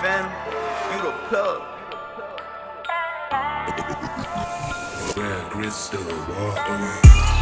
Phantom, you the plug. Yeah, Grizz walk away.